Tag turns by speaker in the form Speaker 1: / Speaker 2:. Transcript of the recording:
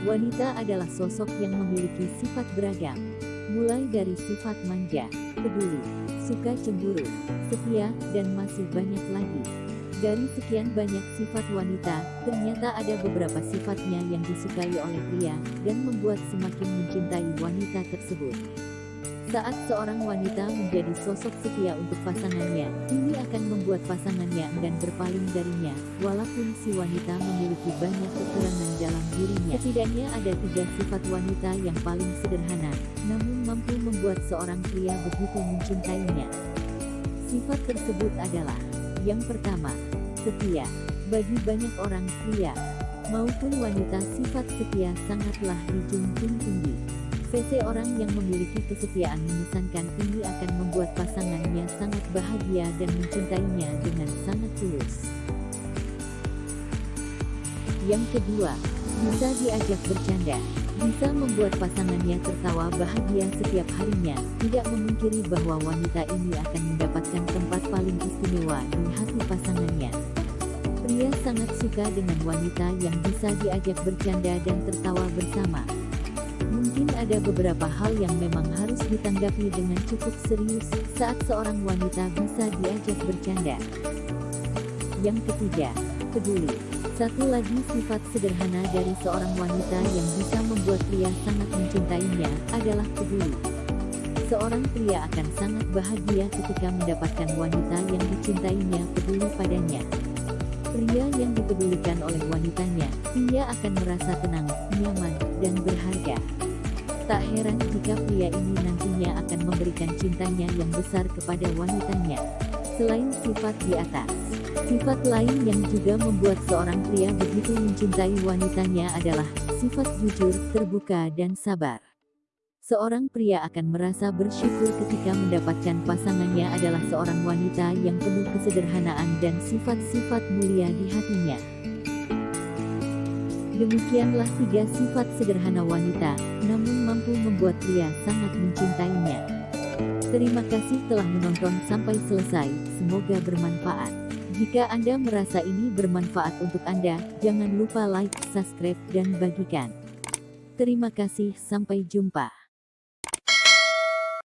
Speaker 1: Wanita adalah sosok yang memiliki sifat beragam. Mulai dari sifat manja, peduli, suka cemburu, setia, dan masih banyak lagi. Dari sekian banyak sifat wanita, ternyata ada beberapa sifatnya yang disukai oleh pria, dan membuat semakin mencintai wanita tersebut. Saat seorang wanita menjadi sosok setia untuk pasangannya, ini akan membuat pasangannya enggan berpaling darinya, walaupun si wanita memiliki banyak kekurangan dalam dirinya. Setidaknya ada tiga sifat wanita yang paling sederhana, namun mampu membuat seorang pria begitu mencintainya. Sifat tersebut adalah yang pertama, setia. Bagi banyak orang pria maupun wanita sifat setia sangatlah dijunjung tinggi. Seseorang yang memiliki kesetiaan mengesankan ini akan membuat pasangannya sangat bahagia dan mencintainya dengan sangat tulus. Yang kedua, bisa diajak bercanda. Bisa membuat pasangannya tertawa bahagia setiap harinya, tidak memungkiri bahwa wanita ini akan mendapatkan tempat paling istimewa di hati pasangannya. Pria sangat suka dengan wanita yang bisa diajak bercanda dan tertawa bersama. Ada beberapa hal yang memang harus ditanggapi dengan cukup serius saat seorang wanita bisa diajak bercanda. Yang ketiga, peduli. Satu lagi sifat sederhana dari seorang wanita yang bisa membuat pria sangat mencintainya adalah peduli. Seorang pria akan sangat bahagia ketika mendapatkan wanita yang dicintainya peduli padanya. Pria yang dipedulikan oleh wanitanya, pria akan merasa tenang, nyaman, pria ini nantinya akan memberikan cintanya yang besar kepada wanitanya. Selain sifat di atas, sifat lain yang juga membuat seorang pria begitu mencintai wanitanya adalah sifat jujur, terbuka dan sabar. Seorang pria akan merasa bersyukur ketika mendapatkan pasangannya adalah seorang wanita yang penuh kesederhanaan dan sifat-sifat mulia di hatinya. Demikianlah tiga sifat sederhana wanita, namun mampu membuat pria sangat mencintainya. Terima kasih telah menonton sampai selesai, semoga bermanfaat. Jika Anda merasa ini bermanfaat untuk Anda, jangan lupa like, subscribe, dan bagikan. Terima kasih, sampai jumpa.